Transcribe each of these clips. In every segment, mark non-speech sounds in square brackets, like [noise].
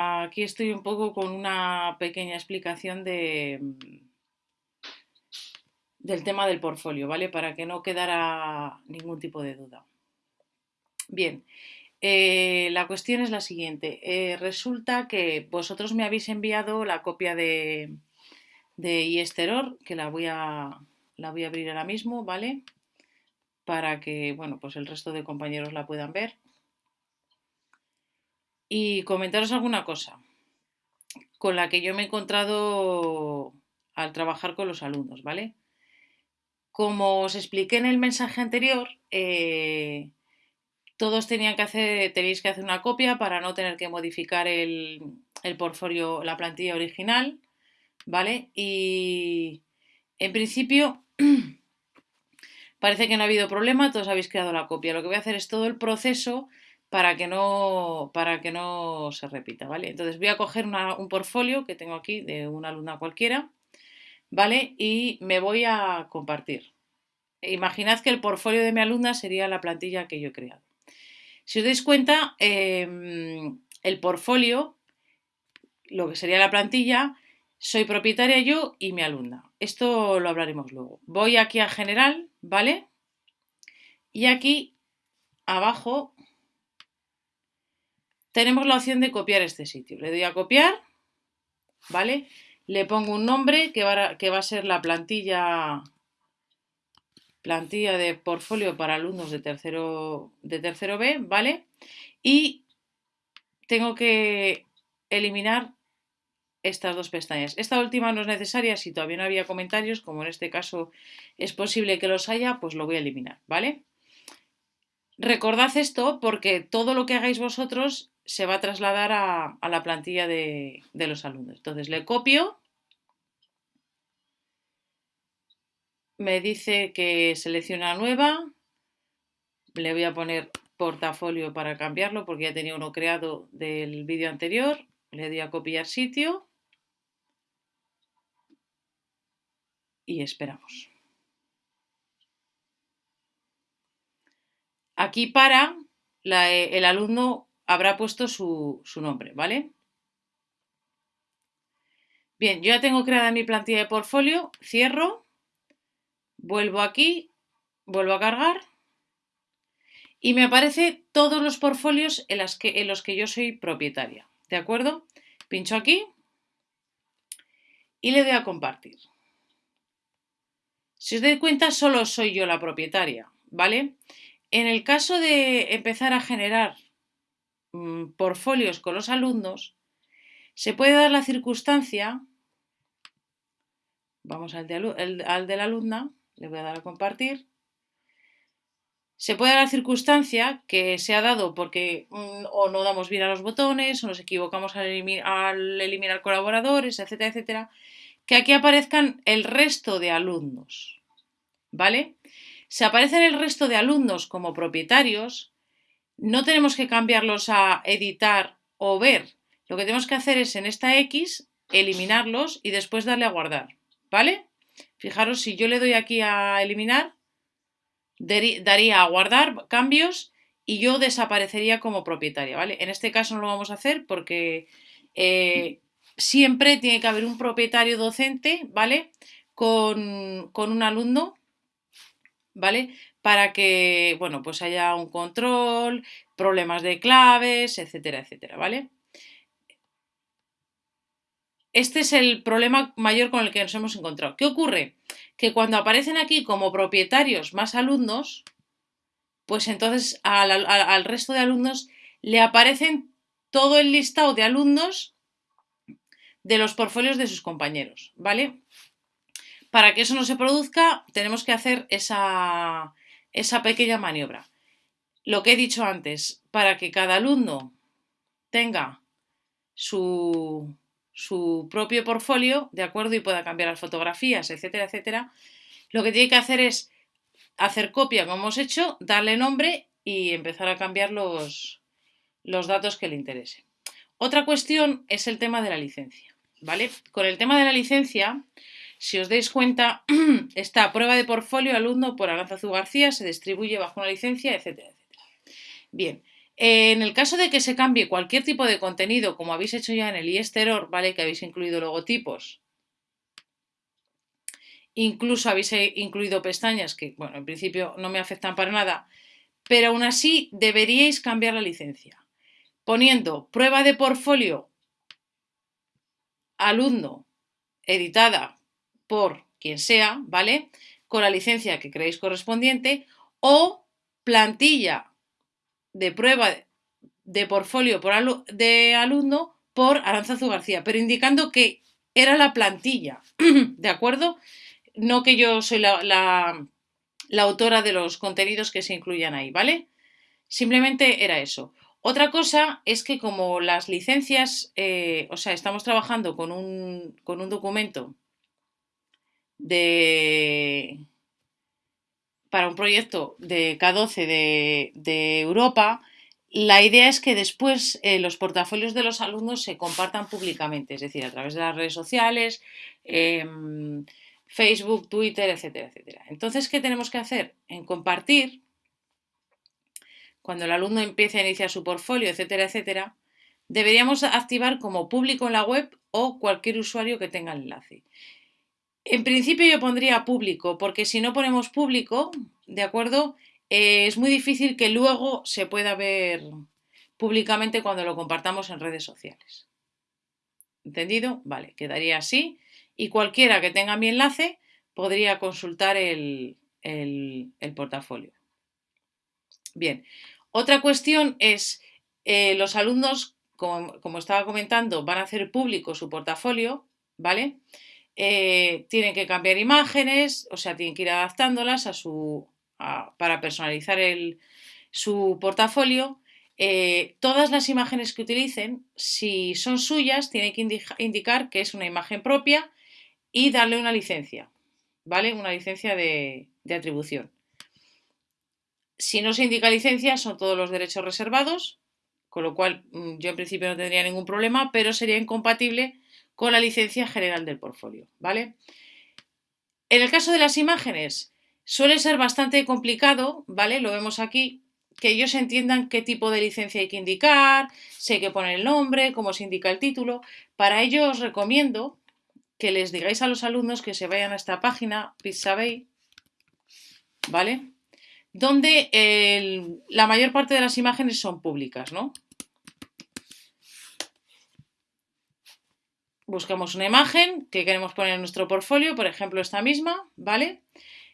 aquí estoy un poco con una pequeña explicación de, del tema del portfolio, ¿vale? Para que no quedara ningún tipo de duda. Bien, eh, la cuestión es la siguiente. Eh, resulta que vosotros me habéis enviado la copia de, de que la voy, a, la voy a abrir ahora mismo, ¿vale? Para que, bueno, pues el resto de compañeros la puedan ver. Y comentaros alguna cosa con la que yo me he encontrado al trabajar con los alumnos, ¿vale? Como os expliqué en el mensaje anterior, eh, todos tenían que hacer, tenéis que hacer una copia para no tener que modificar el, el portfolio, la plantilla original, ¿vale? Y en principio [clears throat] parece que no ha habido problema, todos habéis creado la copia. Lo que voy a hacer es todo el proceso para que no, para que no se repita, ¿vale? Entonces voy a coger un portfolio que tengo aquí de una alumna cualquiera, ¿vale? Y me voy a compartir. Imaginad que el portfolio de mi alumna sería la plantilla que yo he creado. Si os dais cuenta, em, el portfolio, lo que sería la plantilla, soy propietaria yo y mi alumna. Esto lo hablaremos luego. Voy aquí a general, ¿vale? Y aquí abajo tenemos la opción de copiar este sitio. Le doy a copiar, ¿vale? Le pongo un nombre que va a, que va a ser la plantilla plantilla de portfolio para alumnos de tercero, de tercero B, ¿vale? Y tengo que eliminar estas dos pestañas. Esta última no es necesaria si todavía no había comentarios, como en este caso es posible que los haya, pues lo voy a eliminar, ¿vale? Recordad esto porque todo lo que hagáis vosotros se va a trasladar a, la plantilla de, de los alumnos. Entonces le copio me dice que selecciona nueva, le voy a poner portafolio para cambiarlo porque ya tenía uno creado del vídeo anterior, le doy a copiar sitio y esperamos. Aquí para el alumno habrá puesto su, nombre, ¿vale? Bien, yo ya tengo creada mi plantilla de portfolio, cierro Vuelvo aquí, vuelvo a cargar y me aparece todos los portfolios en, en los que yo soy propietaria. ¿De acuerdo? Pincho aquí y le doy a compartir. Si os dais cuenta, solo soy yo la propietaria, ¿vale? En el caso de empezar a generar mm, portfolios con los alumnos, se puede dar la circunstancia, vamos al al de la alumna, le voy a dar a compartir. Se puede dar la circunstancia que se ha dado porque mm, o no damos bien a los botones o nos equivocamos al, eliminar colaboradores, etcétera, etcétera, que aquí aparezcan el resto de alumnos. ¿Vale? Si aparecen el resto de alumnos como propietarios, no tenemos que cambiarlos a editar o ver. Lo que tenemos que hacer es en esta X eliminarlos y después darle a guardar. ¿Vale? Fijaros, si yo le doy aquí a eliminar, daría a guardar cambios y yo desaparecería como propietaria, ¿vale? En este caso no lo vamos a hacer porque eh, siempre tiene que haber un propietario docente, ¿vale? Con, con, un alumno, ¿vale? Para que, bueno, pues haya un control, problemas de claves, etcétera, etcétera, ¿vale? Este es el problema mayor con el que nos hemos encontrado. ¿Qué ocurre? Que cuando aparecen aquí como propietarios más alumnos, pues entonces al, resto de alumnos le aparecen todo el listado de alumnos de los portfolios de sus compañeros, ¿vale? Para que eso no se produzca, tenemos que hacer esa, esa pequeña maniobra. Lo que he dicho antes, para que cada alumno tenga su, su propio portfolio, ¿de acuerdo? Y pueda cambiar las fotografías, etcétera, etcétera. Lo que tiene que hacer es hacer copia como hemos hecho, darle nombre y empezar a cambiar los, los datos que le interese. Otra cuestión es el tema de la licencia, ¿vale? Con el tema de la licencia, si os dais cuenta, [clears throat] esta prueba de portfolio alumno por Aranzazu García se distribuye bajo una licencia, etcétera, etcétera. Bien, En el caso de que se cambie cualquier tipo de contenido, como habéis hecho ya en el IESTEROR, ¿vale? Que habéis incluido logotipos, incluso habéis eh, incluido pestañas que, bueno, en principio no me afectan para nada, pero aún así deberíais cambiar la licencia. Poniendo prueba de portfolio alumno editada por quien sea, ¿vale? Con la licencia que creéis correspondiente o plantilla de prueba de portfolio por de alumno por Aranzazu García, pero indicando que era la plantilla, [clears throat] ¿de acuerdo? No que yo soy la, la, autora de los contenidos que se incluyan ahí, ¿vale? Simplemente era eso. Otra cosa es que como las licencias, eh, o sea, estamos trabajando con un, con un documento de, para un proyecto de K12 de, Europa, la idea es que después eh, los portafolios de los alumnos se compartan públicamente, es decir, a través de las redes sociales, em, Facebook, Twitter, etcétera, etcétera. Entonces, ¿qué tenemos que hacer? En compartir, cuando el alumno empiece a iniciar su portfolio, etcétera, etcétera, deberíamos activar como público en la web o cualquier usuario que tenga el enlace. En principio yo pondría público, porque si no ponemos público, ¿de acuerdo? Eh, es muy difícil que luego se pueda ver públicamente cuando lo compartamos en redes sociales. ¿Entendido? Vale, quedaría así. Y cualquiera que tenga mi enlace podría consultar el, portafolio. Bien, otra cuestión es, eh, los alumnos, como, como, estaba comentando, van a hacer público su portafolio, ¿vale? Eh, tienen que cambiar imágenes, o sea, tienen que ir adaptándolas a su, para personalizar su portafolio. Eh, todas las imágenes que utilicen, si son suyas, tienen que indicar que es una imagen propia y darle una licencia, ¿vale? Una licencia de, atribución. Si no se indica licencia, son todos los derechos reservados, con lo cual mm, yo en principio no tendría ningún problema, pero sería incompatible con la licencia general del portfolio, ¿vale? En el caso de las imágenes, suele ser bastante complicado, ¿vale? Lo vemos aquí, que ellos entiendan qué tipo de licencia hay que indicar, si hay que poner el nombre, cómo se indica el título. Para ello os recomiendo que les digáis a los alumnos que se vayan a esta página, Pixabay, ¿vale? Donde la mayor parte de las imágenes son públicas, ¿no? Buscamos una imagen que queremos poner en nuestro portfolio, por ejemplo esta misma, ¿vale?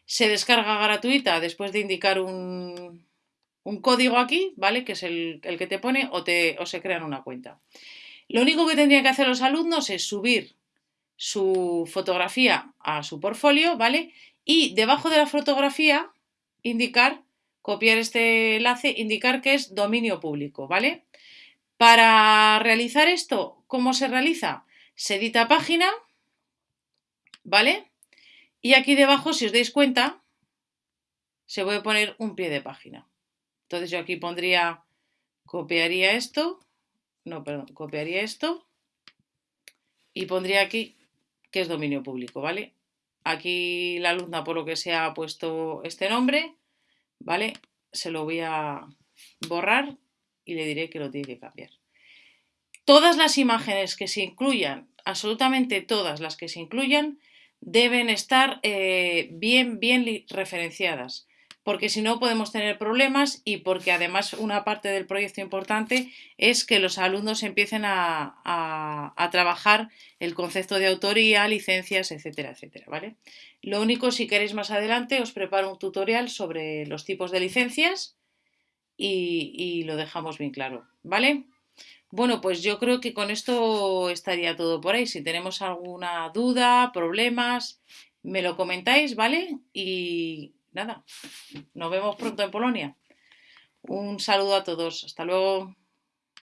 Se descarga gratuita después de indicar un, código aquí, ¿vale? Que es el, que te pone o, te, o se crean una cuenta. Lo único que tendrían que hacer los alumnos es subir su fotografía a su portfolio, ¿vale? Y debajo de la fotografía indicar, copiar este enlace, indicar que es dominio público, ¿vale? Para realizar esto, ¿cómo se realiza? Se edita página, ¿vale? Y aquí debajo, si os dais cuenta, se puede poner un pie de página. Entonces yo aquí pondría, copiaría esto, no, perdón, copiaría esto y pondría aquí que es dominio público, ¿vale? Aquí la alumna, por lo que sea, ha puesto este nombre, ¿vale? Se lo voy a borrar y le diré que lo tiene que cambiar. Todas las imágenes que se incluyan, absolutamente todas las que se incluyan, deben estar eh, bien, bien referenciadas, porque si no podemos tener problemas y porque además una parte del proyecto importante es que los alumnos empiecen a, a trabajar el concepto de autoría, licencias, etcétera, etcétera, ¿vale? Lo único, si queréis más adelante, os preparo un tutorial sobre los tipos de licencias y, y lo dejamos bien claro, ¿vale? Bueno, pues yo creo que con esto estaría todo por ahí. Si tenemos alguna duda, problemas, me lo comentáis, ¿vale? Y nada, nos vemos pronto en Polonia. Un saludo a todos. Hasta luego.